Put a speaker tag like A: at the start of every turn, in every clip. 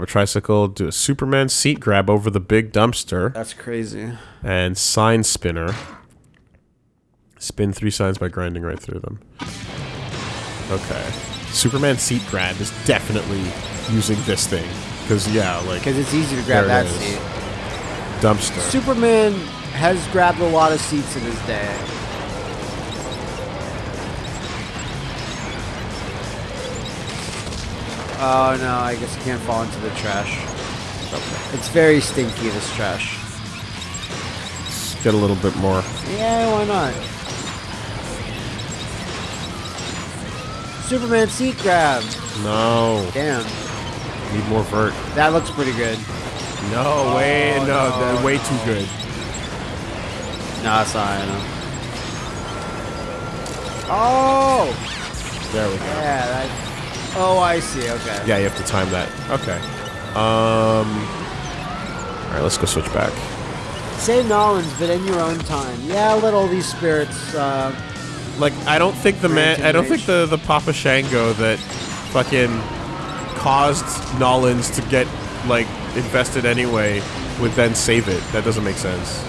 A: Grab a tricycle, do a Superman seat grab over the big dumpster,
B: That's crazy.
A: and sign spinner. Spin three signs by grinding right through them. Okay. Superman seat grab is definitely using this thing. Because, yeah, like,
B: Because it's easy to grab that seat.
A: dumpster.
B: Superman has grabbed a lot of seats in his day. Oh no, I guess you can't fall into the trash. It's very stinky, this trash.
A: Let's get a little bit more.
B: Yeah, why not? Superman seat grab.
A: No.
B: Damn,
A: Need more vert.
B: that looks pretty good.
A: No, oh, way, no,
B: no,
A: that- way too good.
B: Nah, that's not high enough. Oh!
A: There we go.
B: Yeah, that. Oh, I see. Okay.
A: Yeah, you have to time that. Okay. Um. All right, let's go switch back.
B: Save Nolans, but in your own time. Yeah, let all these spirits. Uh,
A: Like, I don't think the man, I don't think the the Papa Shango that fucking caused Nolans to get like invested anyway would then save it. That doesn't make sense.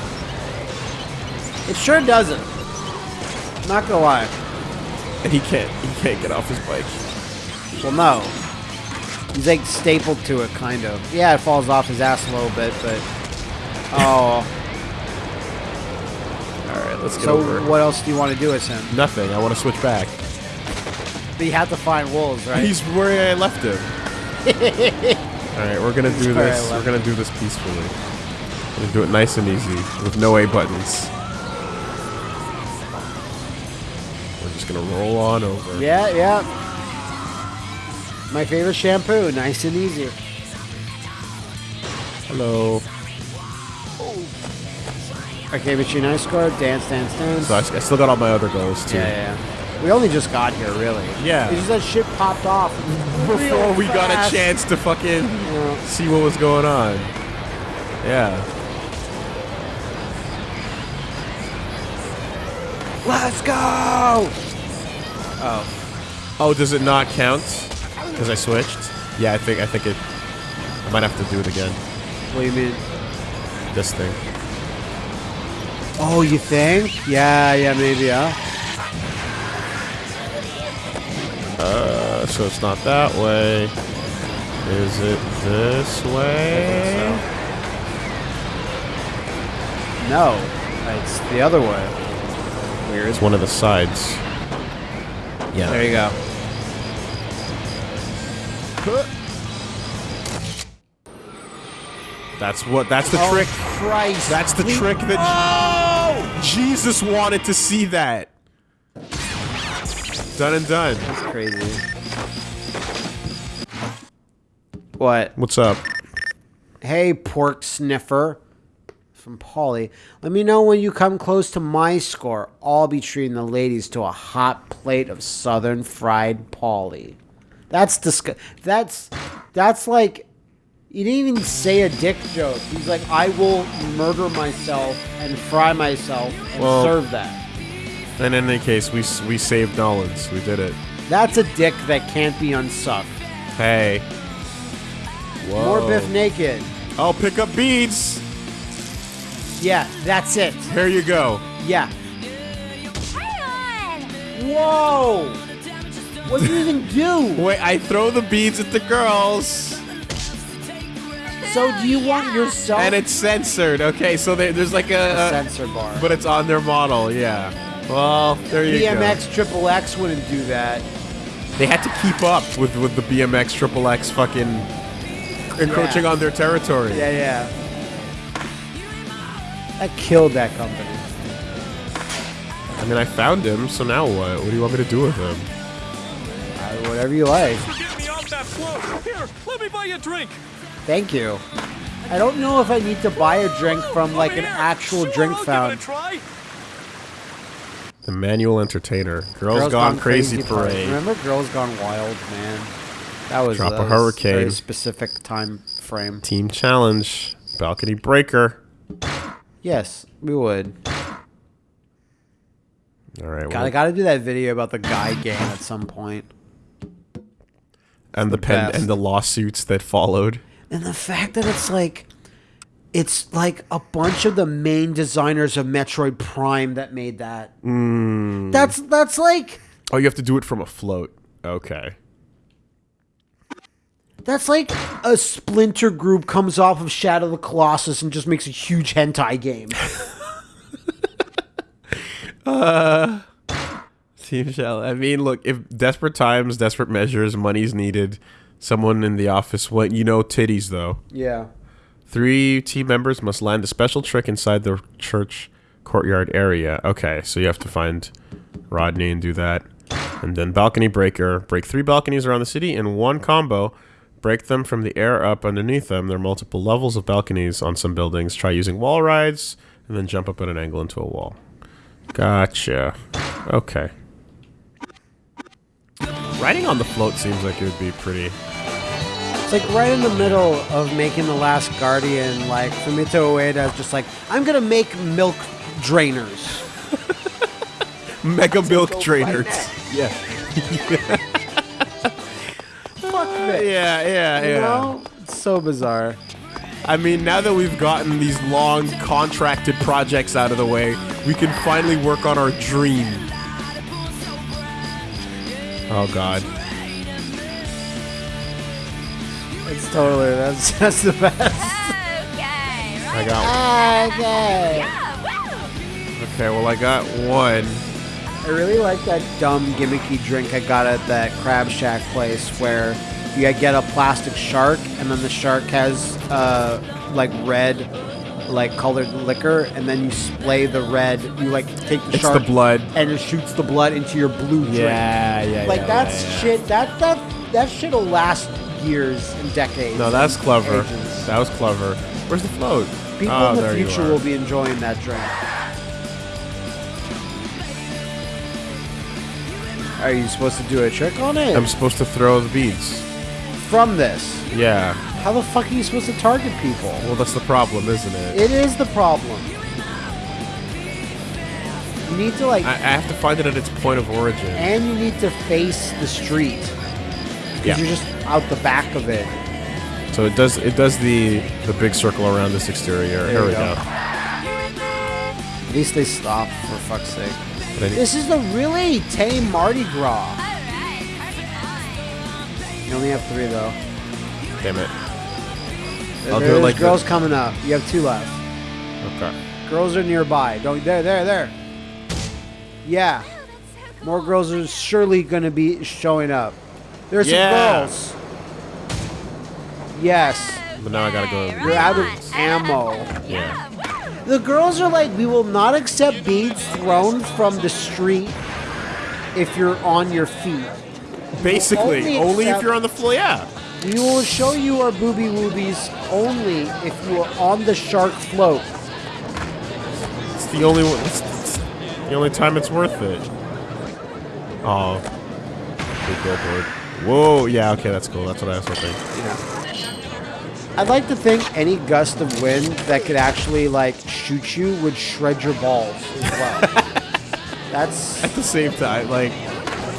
B: it sure doesn't. Not gonna lie.
A: And he can't, he can't get off his bike.
B: Well, no. He's like stapled to it, kind of. Yeah, it falls off his ass a little bit, but. Oh.
A: All right, let's get
B: so
A: over. it.
B: what else do you want to do with him?
A: Nothing. I want to switch back.
B: But you have to find wolves, right?
A: He's where I left him. All right, we're gonna do this. We're gonna do this peacefully. We're gonna do it nice and easy with no A buttons. We're just gonna roll on over.
B: Yeah, yeah. My favorite shampoo, nice and easy.
A: Hello.
B: Okay, Machine nice Score, dance, dance, dance.
A: So I, I still got all my other goals too.
B: yeah, yeah. We only just got here, really.
A: Yeah.
B: It's just that shit popped off
A: Before we got a chance to fucking
B: Yeah.
A: see what was going on. Yeah.
B: Let's go! Oh,
A: Oh, does it not count? Because I switched. Yeah, I think I think it. I might have to do it again.
B: what do you mean?
A: This thing.
B: Oh, you think? Yeah, yeah, maybe, huh?
A: Uh, so it's not that way. Is it this way?
B: No, it's the other way. Weird.
A: It's one of the sides. Yeah.
B: There you go.
A: That's what. That's the
B: Oh,
A: trick.
B: Christ.
A: That's the
B: We-
A: trick that
B: Oh!
A: Jesus wanted to see. That. Done and done.
B: That's crazy. What?
A: What's up?
B: Hey, pork sniffer. From Polly. Let me know when you come close to my score. I'll be treating the ladies to a hot plate of southern fried Polly. That's disg- That's that's like you didn't even say a dick joke. He's like, I will murder myself and fry myself and
A: Well-
B: serve that.
A: And in any case, we we saved Nolans. We did it.
B: That's a dick that can't be unsucked.
A: Hey. Whoa.
B: More Biff naked.
A: I'll pick up beads.
B: Yeah, that's it.
A: Here you go.
B: Yeah. Whoa! What do you even do?
A: Wait, I throw the beads at the girls.
B: So do you want yourself
A: And it's censored. Okay, so there, there's like a, a
B: sensor bar?
A: but it's on their model. Yeah. Well, there you
B: BMX Triple X wouldn't do that.
A: They had to keep up with with the BMX Triple X fucking encroaching
B: Yeah.
A: on their territory.
B: Yeah, yeah. That killed that company.
A: I mean, I found him, so now what? What do you want me to do with him?
B: Uh, whatever you like.
C: Get me off that float! Here, let me buy you a drink!
B: Thank you. I don't know if I need to buy a drink from like an actual
C: Sure,
B: drink
C: I'll
B: fountain.
C: Give it a try.
A: The manual entertainer. Girls, Gone, Crazy, Parade.
B: Remember Girls Gone Wild, man? That was
A: Drop a
B: that was
A: hurricane.
B: Very specific time frame.
A: Team Challenge. Balcony Breaker.
B: Yes, we would.
A: All right.
B: God, I
A: well,
B: gotta do that video about the guy game at some point.
A: And the pen and the lawsuits that followed.
B: And the fact that it's like it's like a bunch of the main designers of Metroid Prime that made that. Mm. That's that's like
A: Oh, you have to do it from a float. Okay.
B: that's like a splinter group comes off of Shadow of the Colossus and just makes a huge hentai game.
A: Uh, Team Shell. I mean, look, if desperate times, desperate measures, money's needed, someone in the office went, you know, titties though.
B: yeah.
A: Three team members must land a special trick inside the church courtyard area. Okay, so you have to find Rodney and do that. And then balcony breaker. Break three balconies around the city in one combo. Break them from the air up underneath them. There are multiple levels of balconies on some buildings. Try using wall rides and then jump up at an angle into a wall. Gotcha. Okay. Riding on the float seems like it would be pretty.
B: It's like right in the middle of making the last Guardian. Like Fumito Ueda is just like, I'm gonna make milk drainers.
A: Mega milk
B: go
A: trainers. Yeah.
B: Fuck this.
A: Yeah, yeah,
B: You
A: yeah.
B: know? It's so bizarre.
A: I mean, now that we've gotten these long contracted projects out of the way, we can finally work on our dream. Oh god.
B: It's totally that's that's the best.
D: Okay,
A: I got one.
B: Okay.
A: Okay, well I got one.
B: I really like that dumb gimmicky drink I got at that Crab Shack place where you get a plastic shark and then the shark has uh like red like colored liquor and then you splay the red you like take the
A: It's
B: shark
A: the blood.
B: and it shoots the blood into your blue drink.
A: Yeah, yeah,
B: Like
A: yeah,
B: that's
A: yeah,
B: shit that that that shit'll last years and decades.
A: No, that's clever.
B: ages.
A: That was clever. Where's the float?
B: People
A: oh,
B: in the future will be enjoying that drink. Are you supposed to do a trick on it?
A: I'm supposed to throw the beads.
B: From this.
A: Yeah.
B: How the fuck are you supposed to target people?
A: Well, that's the problem, isn't it?
B: It is the problem. You need to like,
A: I, I have to find it at its point of origin.
B: and you need to face the street. Because
A: Yeah.
B: you're just out the back of it.
A: So it does it does the the big circle around this exterior. Here
B: you
A: we
B: go.
A: go.
B: At least they stop, for fuck's sake.
A: But need-
B: This is the really tame Mardi Gras. You only have three though.
A: Damn it.
B: There-
A: I'll do it
B: there's
A: like
B: girls
A: the-
B: coming up. You have two left.
A: Okay.
B: Girls are nearby. Don't there, there, there. Yeah. More girls are surely gonna be showing up. There's
A: Yeah.
B: some girls. Yes.
A: But now I gotta go.
B: You're out of ammo.
A: Yeah.
B: The girls are like, we will not accept beads thrown from the street if you're on your feet.
A: Basically,
B: Only
A: only, if you're on the floor. Yeah.
B: We will show you our booby woobies only if you are on the shark float.
A: It's the only one. It's, it's the only time it's worth it. Oh. Big billboard. Whoa. Yeah. Okay. That's cool. That's what I was hoping.
B: Yeah. I'd like to think any gust of wind that could actually like shoot you would shred your balls as well. That's
A: At the same time, like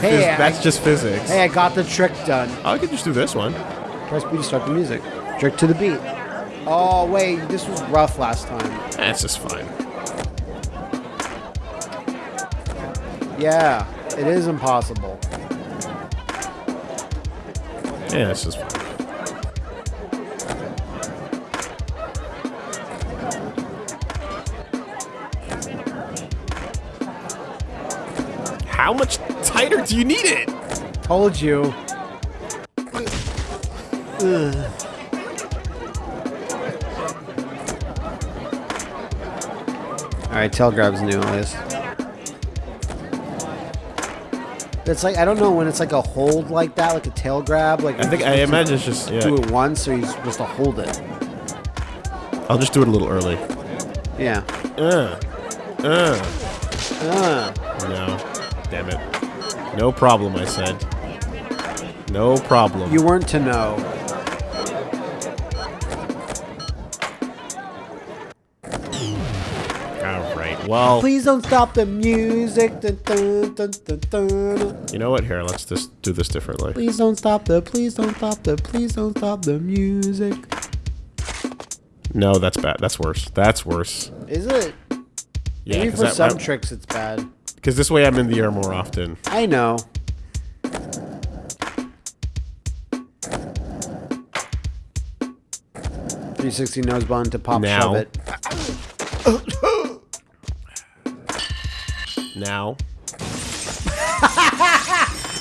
B: hey,
A: phys-
B: I,
A: that's just physics.
B: hey, I got the trick done.
A: I could just do this one.
B: Press B to start the music. Trick to the beat. Oh wait, this was rough last time.
A: That's just fine.
B: Yeah, it is impossible.
A: Yeah, it's just fine. Tighter you need it?
B: Told you. Ugh. All right, tail grab's new at least. It's like I don't know when it's like a hold like that, like a tail grab. Like
A: I think I imagine it's just yeah.
B: do it once, or you're supposed to hold it.
A: I'll just do it a little early.
B: Yeah.
A: Uh, uh.
B: Uh,
A: No, damn it. No problem. I said. No problem.
B: you weren't to know.
A: All right. Well,
B: Please don't stop the music. Dun, dun, dun,
A: you know what? Here, let's just do this differently.
B: Please don't stop the. Please don't stop the. Please don't stop the music.
A: No, that's bad. That's worse. That's worse.
B: Is it?
A: Yeah,
B: Maybe for some tricks it's bad.
A: This way I'm in the air more often.
B: I know. Three sixty nose bun to pop
A: Now.
B: shove it.
A: Now,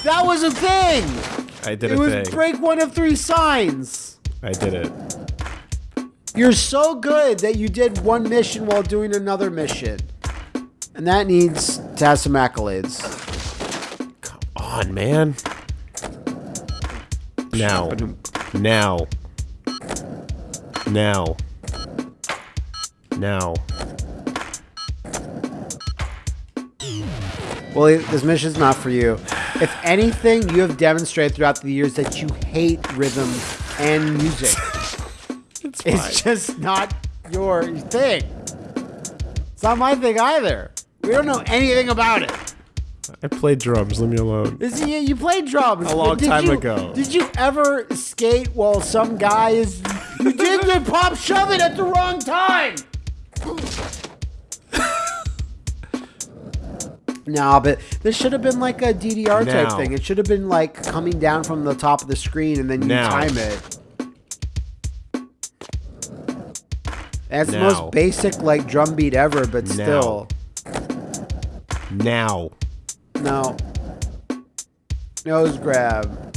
B: That was a thing.
A: I did
B: It was
A: thing.
B: break one of three signs.
A: I did it.
B: You're so good that you did one mission while doing another mission. And that needs to have some accolades.
A: Come on, man. Now. Now. Now. Now.
B: Well, this mission's not for you. If anything, you have demonstrated throughout the years that you hate rhythm and music.
A: It's
B: It's just not your thing. It's not my thing either. We don't know anything about it.
A: I played drums. Leave me alone.
B: This, you, you played drums
A: A long
B: did
A: time
B: you-
A: ago.
B: Did you ever skate while some guy is? You did the pop shove it at the wrong time. Nah, but this should have been like a DDR type thing. It should have been like coming down from the top of the screen and then you
A: Now.
B: time it. That's the most basic like drum beat ever, but
A: Now.
B: still,
A: Now.
B: no. Nose grab.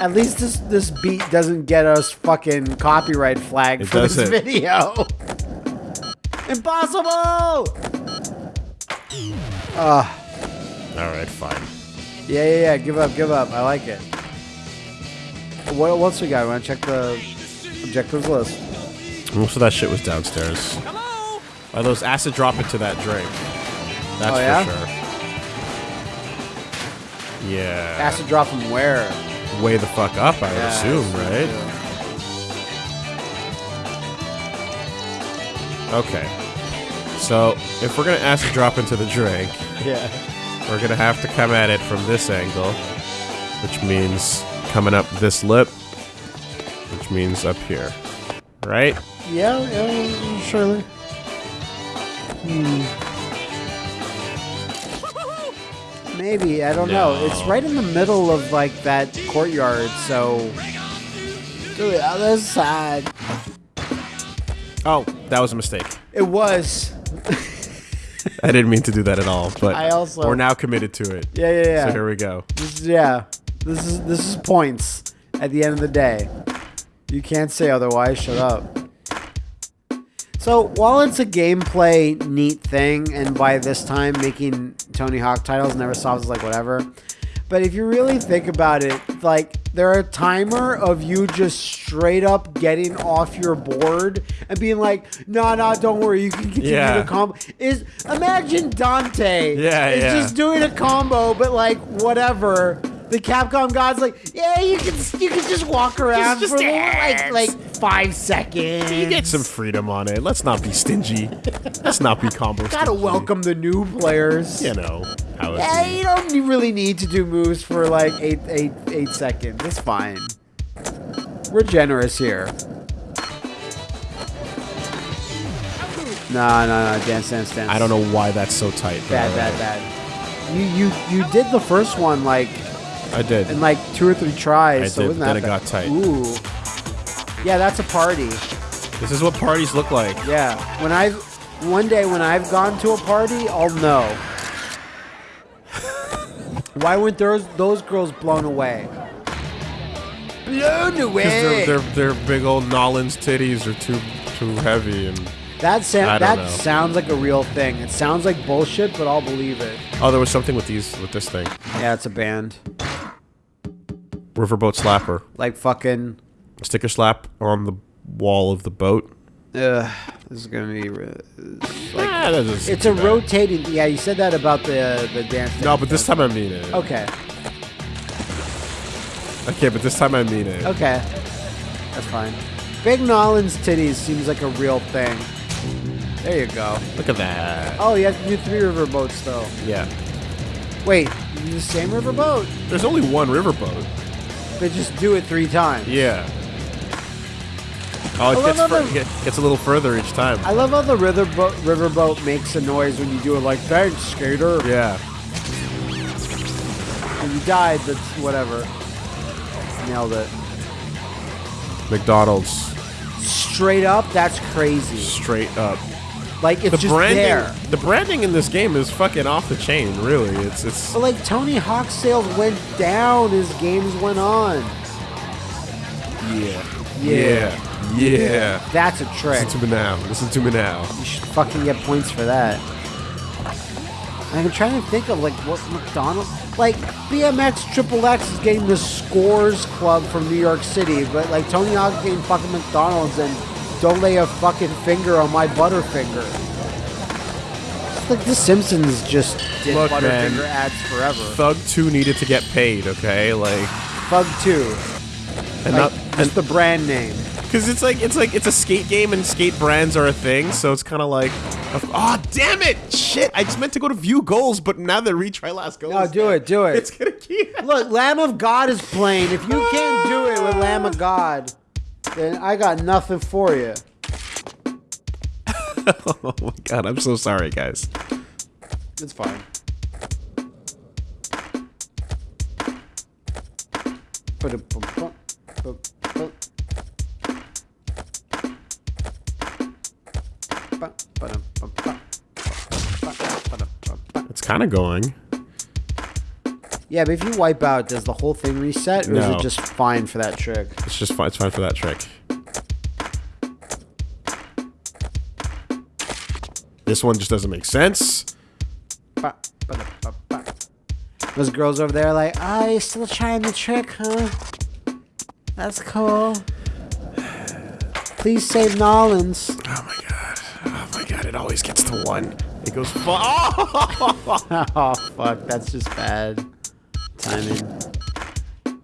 B: At least this this beat doesn't get us fucking copyright flagged
A: It
B: for this
A: doesn't.
B: video. Impossible! Ah.
A: Alright, fine.
B: Yeah, yeah, yeah. Give up, give up. I like it. What what else we got? Want to check the objectives list?
A: Most of that shit was downstairs. Oh, those acid drop into that drink. That's
B: Oh, yeah?
A: for sure. Yeah.
B: Acid drop from where?
A: Way the fuck up, I would assume, right? Okay. So, if we're gonna acid drop into the drink,
B: Yeah.
A: we're gonna have to come at it from this angle, which means coming up this lip, which means up here. Right?
B: Yeah, yeah, surely. Hmm. Maybe I don't know. It's right in the middle of like that courtyard, so to the other side.
A: Oh, that was a mistake.
B: It was.
A: I didn't mean to do that at all, but
B: I also-
A: we're now committed to it.
B: Yeah, yeah, yeah.
A: So here we go.
B: This is- yeah, this is this is points at the end of the day. You can't say otherwise. Shut up. So while it's a gameplay neat thing, and by this time making Tony Hawk titles never solves like whatever, but if you really think about it, like there a timer of you just straight up getting off your board and being like, "No, no, don't worry, you can continue
A: Yeah.
B: to combo." Is imagine Dante
A: Yeah,
B: is
A: yeah.
B: just doing a combo, but like whatever. The Capcom god's like, yeah, you can you can just walk around
A: just
B: for like
A: dance.
B: like five seconds.
A: You get some freedom on it. Let's not be stingy. Let's not be combo
B: Gotta
A: stingy.
B: welcome the new players.
A: You know how it
B: Yeah, you don't really need to do moves for like eight, eight, eight seconds. It's fine. We're generous here. No, no, no, dance, dance, dance.
A: I don't know why that's so tight.
B: Bad, bad, bad. You, you, you did the first one like
A: I did.
B: And like two or three tries.
A: I
B: so
A: did,
B: wasn't
A: then
B: that
A: it got tight.
B: Ooh. Yeah, that's a party.
A: This is what parties look like.
B: Yeah. When I, one day when I've gone to a party, I'll know. Why weren't those those girls blown away? Blown away.
A: Because their big old Nolan's titties are too too heavy and
B: that sa- that
A: know.
B: sounds like a real thing. It sounds like bullshit, but I'll believe it.
A: oh, there was something with these with this thing.
B: Yeah, it's a band.
A: Riverboat slapper.
B: Like fucking.
A: Sticker slap on the wall of the boat.
B: Ugh, this is gonna be. re-
A: Ah, that doesn't
B: It's a
A: bad.
B: rotating. Yeah, you said that about the the dance.
A: No, but this time I mean it.
B: Okay.
A: Okay, but this time I mean it.
B: Okay. That's fine. Big Nolan's titties seems like a real thing. There you go.
A: Look at that.
B: Oh, you have to do three river boats though.
A: Yeah.
B: Wait, you do the same river boat?
A: There's only one riverboat.
B: But just do it three times.
A: Yeah. Oh, it
B: I
A: gets,
B: love
A: fur-
B: the-
A: it gets a little further each time.
B: I love how the riverboat riverboat makes a noise when you do it. Like, thanks, skater.
A: yeah.
B: When you died, that's whatever. Nailed it.
A: McDonald's
B: Straight up, that's crazy.
A: straight up.
B: Like it's
A: The
B: just
A: branding,
B: there.
A: the branding in this game is fucking off the chain. Really, it's it's.
B: But like Tony Hawk's sales went down as games went on.
A: Yeah.
B: Yeah.
A: Yeah. Yeah.
B: That's a trick.
A: Listen to me now. Listen to me now.
B: You should fucking get points for that. I'm trying to think of like what McDonald's like BMX Triple X is getting the Scores Club from New York City, but like Tony Hawk getting fucking McDonald's and don't lay a fucking finger on my Butterfinger. It's like The Simpsons just did
A: Look, man.
B: Butterfinger ads forever.
A: Thug 2 needed to get paid, okay? Like,
B: Thug 2,
A: and
B: like,
A: not,
B: just the brand name.
A: because it's like it's like it's a skate game and skate brands are a thing, so it's kind of like, oh damn it, shit! I just meant to go to view goals, but now the retry last goal.
B: No, do it, do it.
A: It's gonna keep.
B: Look, Lamb of God is playing. If you can't do it with Lamb of God, then I got nothing for you.
A: Oh my god, I'm so sorry, guys.
B: It's fine.
A: It's kind of going.
B: Yeah, but if you wipe out, does the whole thing reset, or is
A: No.
B: it just fine for that trick?
A: It's just fine. It's fine for that trick. This one just doesn't make sense.
B: Those girls over there, like, ah, you still trying the trick, huh? That's cool. Please save Nolans.
A: Oh my god. Oh my god, it always gets to one. It goes Oh!
B: Oh fuck, that's just bad timing.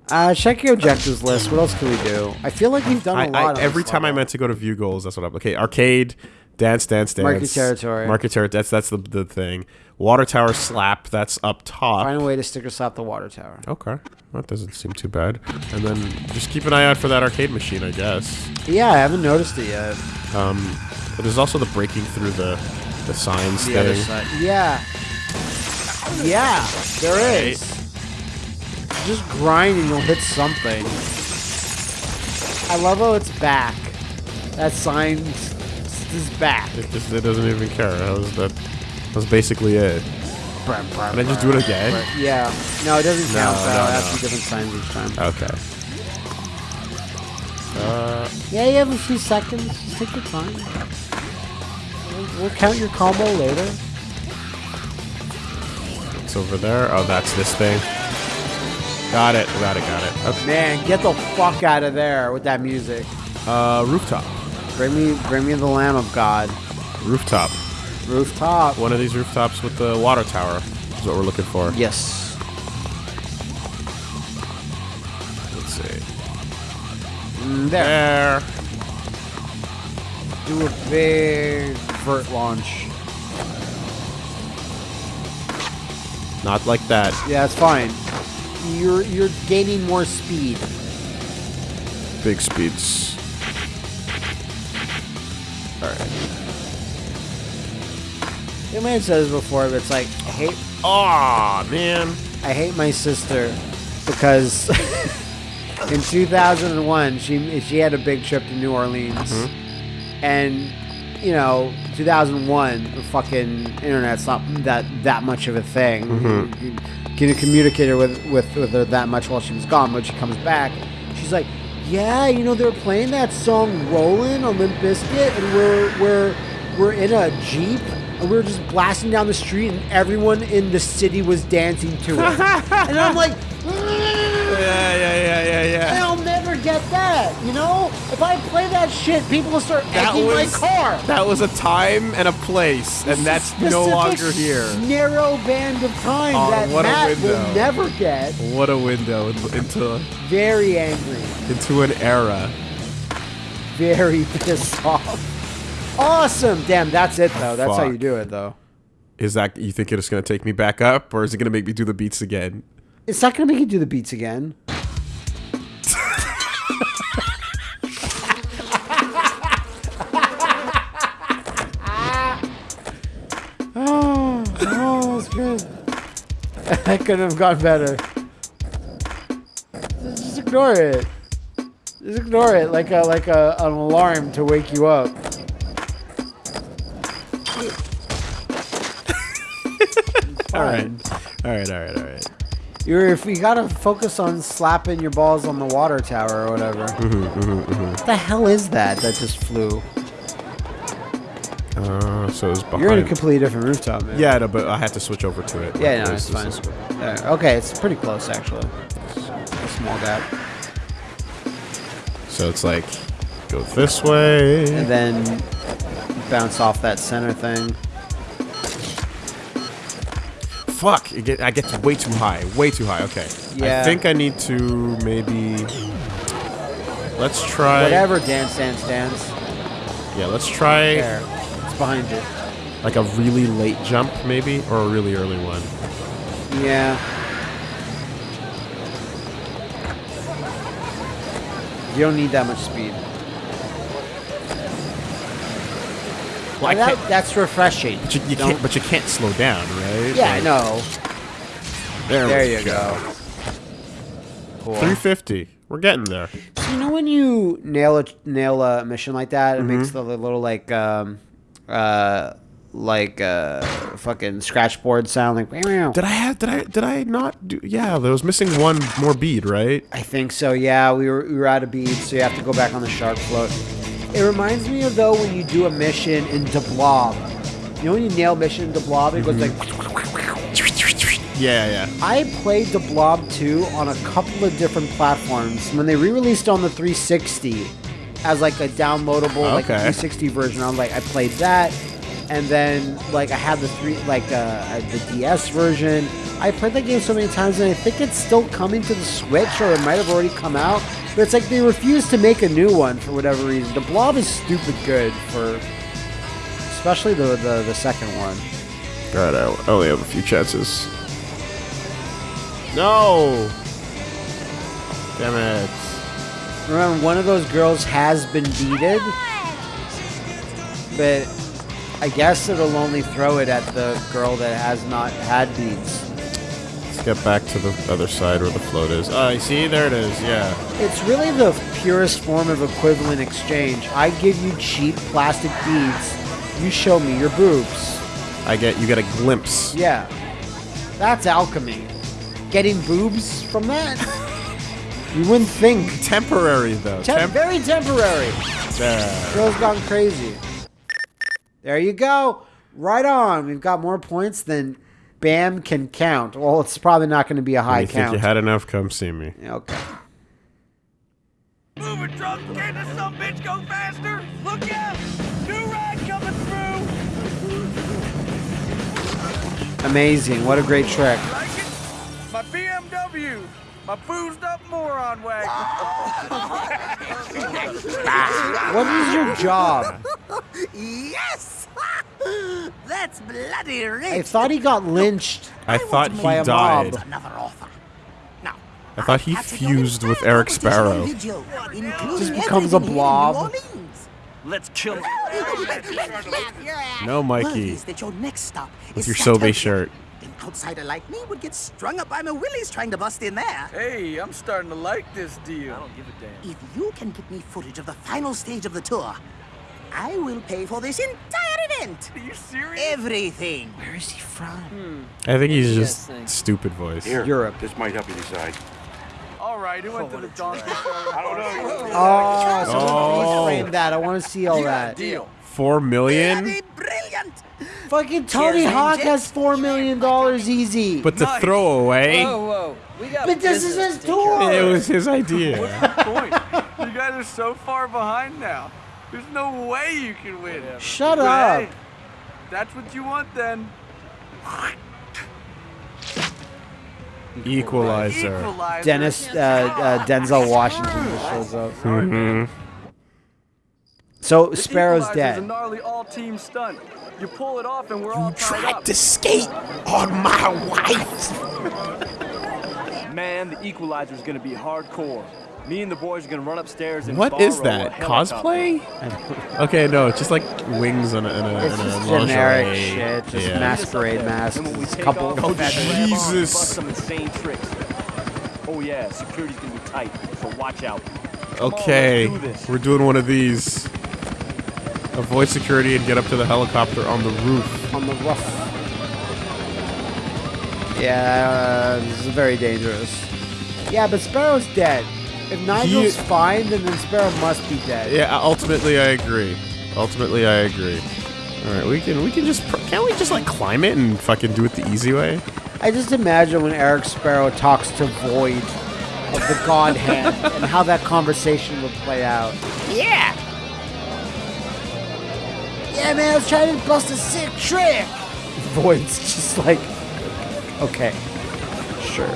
B: Uh, check your objectives list. What else can we do? I feel like we've done a
A: I,
B: lot.
A: I, every time I meant to go to view goals, that's what I'm. Okay, arcade, dance, dance, dance.
B: Market territory.
A: Market territory. That's that's the, the thing. Water tower slap. That's up top.
B: find a way to sticker slap the water tower.
A: Okay, that doesn't seem too bad. And then just keep an eye out for that arcade machine, I guess.
B: Yeah, I haven't noticed it yet.
A: Um, but there's also the breaking through the the signs
B: The
A: thing.
B: other side. Yeah. Yeah, there is. Just grind and you'll hit something. I love how it's back. That sign is back.
A: It just it doesn't even care. That was that. That was basically it. Can I just do it again?
B: Yeah. No, it doesn't
A: No,
B: count. so
A: no,
B: has
A: no.
B: be different signs each time.
A: Okay. Uh,
B: Yeah, you have a few seconds. Just take your time. We'll, we'll count your combo later.
A: it's over there. Oh, that's this thing. Got it. Got it. Got it. Okay.
B: Man, get the fuck out of there with that music.
A: Uh, rooftop.
B: Bring me, bring me the Lamb of God.
A: Rooftop.
B: Rooftop.
A: One of these rooftops with the water tower is what we're looking for.
B: Yes.
A: Let's see.
B: Mm, There.
A: There.
B: Do a big vert launch.
A: Not like that.
B: Yeah, it's fine. You're you're gaining more speed.
A: Big speeds. All right.
B: You may have said this before, but it's like I hate
A: Aw, man.
B: I hate my sister because in 2001 she she had a big trip to New Orleans, mm-hmm. and you know 2001 the fucking internet's not that that much of a thing. Mm-hmm. You Can communicate with, with with her that much while she was gone. When she comes back, she's like, "Yeah, you know they're playing that song "Rollin' on Limp Bizkit, and we're we're we're in a jeep." And we were just blasting down the street, and everyone in the city was dancing to it. and I'm like,
A: Yeah, yeah, yeah, yeah, yeah.
B: I'll never get that. You know, if I play that shit, people will start
A: That
B: egging my car.
A: That was a time and a place, and that's no longer here.
B: Narrow band of time
A: Oh,
B: that
A: what
B: Matt will never get.
A: What a window in- into
B: Very angry.
A: into an era.
B: Very pissed off. Awesome. Damn, that's it though. That's how you do it though.
A: Is that you think it's gonna take me back up, or is it gonna make me do the beats again?
B: It's not gonna make you do the beats again. I couldn't have gone better. Just ignore it. Just ignore it like a like a an alarm to wake you up.
A: all right, all right, all right, all right.
B: You're if you gotta focus on slapping your balls on the water tower or whatever.
A: Mm-hmm,
B: What the hell is that that just flew?
A: Uh, so it's behind.
B: You're in a completely different rooftop, man.
A: yeah, no, but I had to switch over to it.
B: Yeah, no, it's fine. Okay, it's pretty close actually. A small gap.
A: So it's like, go this way.
B: And then bounce off that center thing.
A: Fuck! I get, I get way too high. Way too high. Okay.
B: Yeah.
A: I think I need to maybe. Let's try.
B: Whatever, dance, dance, dance.
A: Yeah, let's try
B: There. Behind you.
A: like a really late jump, maybe, or a really early one.
B: Yeah. You don't need that much speed.
A: Well,
B: that, that's refreshing.
A: But you, you
B: Don't-
A: can't. But you can't slow down, right?
B: Yeah, I know.
A: There,
B: There you go. Cool.
A: 350. We're getting there.
B: So you know when you nail a nail a mission like that, it
A: Mm-hmm.
B: makes the little like um uh like uh fucking scratchboard sound like. meow.
A: Did I have? Did I? Did I not do? Yeah, there was missing one more bead, right?
B: I think so. Yeah, we were we were out of beads, so you have to go back on the shark float. It reminds me of though when you do a mission in Blob. You know when you nail mission in Blob, it goes like.
A: Yeah, yeah.
B: I played de Blob 2 on a couple of different platforms. When they re-released on the 360 as like a downloadable like a
A: Okay.
B: 360 version, I was like I played that, and then like I had the three like uh, the DS version. I played that game so many times, and I think it's still coming to the Switch, or it might have already come out. But it's like they refuse to make a new one for whatever reason. De Blob is stupid good for, especially the the, the second one.
A: Right, I only have a few chances. No. Damn it.
B: Remember, one of those girls has been beaten. but I guess it'll only throw it at the girl that has not had beads.
A: Let's get back to the other side where the float is. Oh, you see? There it is. Yeah.
B: It's really the purest form of equivalent exchange. I give you cheap plastic beads, you show me your boobs.
A: I get you get a glimpse.
B: Yeah, that's alchemy. Getting boobs from that? You wouldn't think.
A: Temporary though.
B: Tem-
A: Temp-
B: very temporary.
A: there.
B: Girl's gone crazy. There you go. Right on. We've got more points than Bam can count. Well, it's probably not going to be a
A: When
B: high
A: you think
B: count.
A: you had enough? Come see me.
B: okay.
C: Move it, truck! Can this some bitch go faster? Look out! New ride coming through!
B: Amazing. What a great trick.
C: Like it? My BMW! My boozed up moron wagon!
B: What is your job?
E: Yes! That's bloody rich.
B: I thought he got lynched.
A: I thought he died.
B: mob.
E: Another offer. Now,
A: I thought he
E: have to go
A: fused with Eric Sparrow.
E: video,
B: Just becomes a
E: everything here in
B: blob.
C: Let's kill him!
A: No, Mikey.
E: is that your next stop
A: With your
E: Santa
A: Sobe
E: Fe.
A: shirt.
E: An outsider like me would get strung up by my willies trying to bust in there.
C: Hey, I'm starting to like this deal. I don't give a damn.
E: If you can get me footage of the final stage of the tour, I will pay for this entire event.
C: Are you serious?
E: Everything. Where is he from? Hmm.
A: I think he's just stupid voice.
F: Here,
B: Europe.
F: This might help you decide.
C: All right, who went to the donkey show?
F: I don't know.
B: Oh, someone
A: Oh.
B: frame that. I want to see all that.
C: Deal.
A: Four million.
E: Bloody brilliant.
B: Fucking Tony
E: Cheers,
B: Hawk has $4 million easy.
A: But the
C: Nice.
A: throwaway,
G: whoa. We got
B: But this is his tour.
A: it was his idea.
C: What's the point. You guys are so far behind now. There's no way you can win.
B: Shut
C: But
B: up.
C: hey, that's what you want then.
A: Equalizer.
C: Equalizer.
B: Dennis, uh, uh, Denzel Washington just shows up.
A: Mm-hmm.
B: So
C: The
B: Sparrow's
C: Equalizer's a
B: dead.
C: gnarly all-team stunt. You pull it off and we're all tied up.
A: skate on my wife.
H: Man, the equalizer's gonna be hardcore.
G: Me and the boys are gonna run upstairs and
A: What is that? Cosplay? Okay, no, it's just like wings and a, and a,
B: It's
A: and a
B: just
A: lingerie.
B: generic shit. Just
A: Yeah.
B: masquerade masks.
G: Then when we
B: It's a couple.
G: Oh, off,
A: Oh,
G: we'll grab on,
A: Jesus.
G: bust some insane tricks. Oh yeah, security's gonna be tight, so watch out. Come on,
A: Okay,
G: let's do
A: we're doing one of these. Avoid security and get up to the helicopter on the roof.
B: on the roof. Yeah, this is very dangerous. Yeah, but Sparrow's dead. If Nigel's fine, then, then Sparrow must be dead.
A: Yeah, ultimately I agree. Ultimately I agree. All right, we can we can just pr- can't we just like climb it and fucking do it the easy way?
B: I just imagine when Eric Sparrow talks to Void of the God Hand and how that conversation would play out. Yeah. Yeah, man, I was trying to bust a sick trick. Void's just like, okay, sure.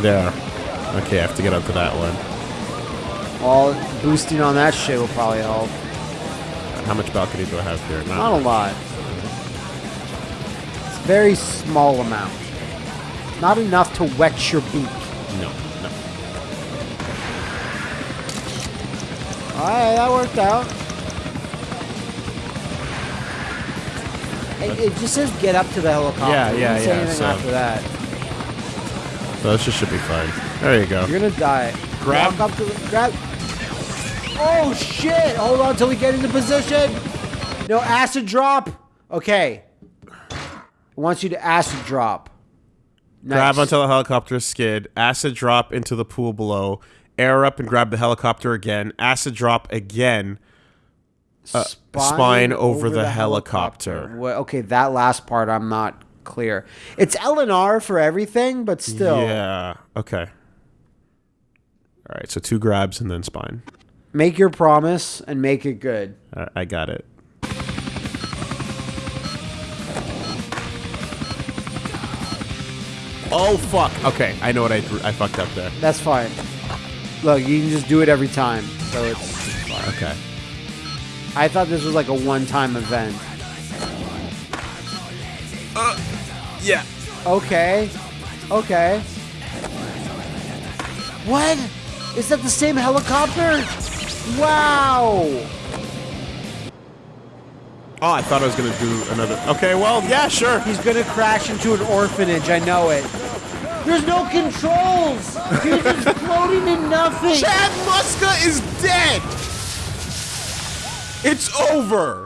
A: There. Okay, I have to get up to that one.
B: Well, boosting on that shit will probably help.
A: How much balcony do I have here?
B: Not a lot. It's a very small amount. Not enough to wet your beak.
A: No, no.
B: Alright, that worked out. It, it just says get up to the helicopter.
A: Yeah, yeah, yeah,
B: anything
A: so-
B: after that.
A: So this just should be fine. There you go.
B: You're gonna die.
A: Grab-
B: Walk up to the, grab. Oh shit! Hold on till we get into position. No acid drop. Okay. It wants you to acid drop.
A: Grab
B: Nice.
A: onto the helicopter skid, acid drop into the pool below, air up and grab the helicopter again, acid drop again, uh, spine, over, the, helicopter.
B: Well, okay, that last part I'm not clear. It's L and R for everything, but still.
A: Yeah. Okay. All right. So two grabs and then spine.
B: Make your promise and make it good.
A: I, I got it. Oh fuck. Okay, I know what I I fucked up there.
B: That's fine. Look, you can just do it every time, so it's fine.
A: Okay.
B: I thought this was like a one-time event.
A: Uh, yeah.
B: Okay. Okay. What? Is that the same helicopter? Wow.
A: Oh, I thought I was gonna do another. Okay, well, yeah, sure.
B: He's gonna crash into an orphanage. I know it. There's no controls. He's just floating in nothing.
A: Chad Muska is dead. It's over.